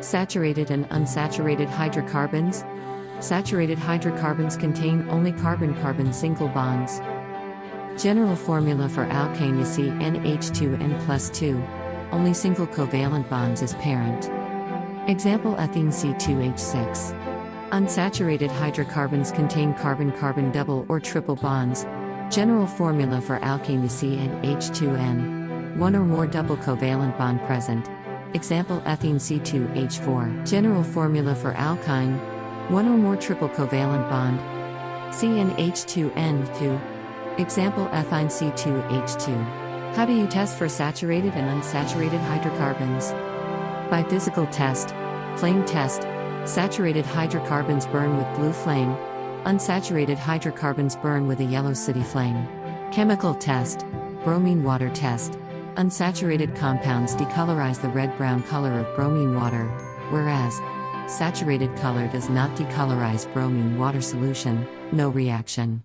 Saturated and unsaturated hydrocarbons. Saturated hydrocarbons contain only carbon carbon single bonds. General formula for alkane is CnH2n plus 2. Only single covalent bonds is parent. Example ethane C2H6. Unsaturated hydrocarbons contain carbon carbon double or triple bonds. General formula for alkene is CnH2n. One or more double covalent bond present. Example ethene C2H4. General formula for alkyne. One or more triple covalent bond. CnH2n2. Example ethyne C2H2. How do you test for saturated and unsaturated hydrocarbons? By physical test, flame test, saturated hydrocarbons burn with blue flame, unsaturated hydrocarbons burn with a yellow city flame. Chemical test, bromine water test. Unsaturated compounds decolorize the red brown color of bromine water, whereas saturated color does not decolorize bromine water solution, no reaction.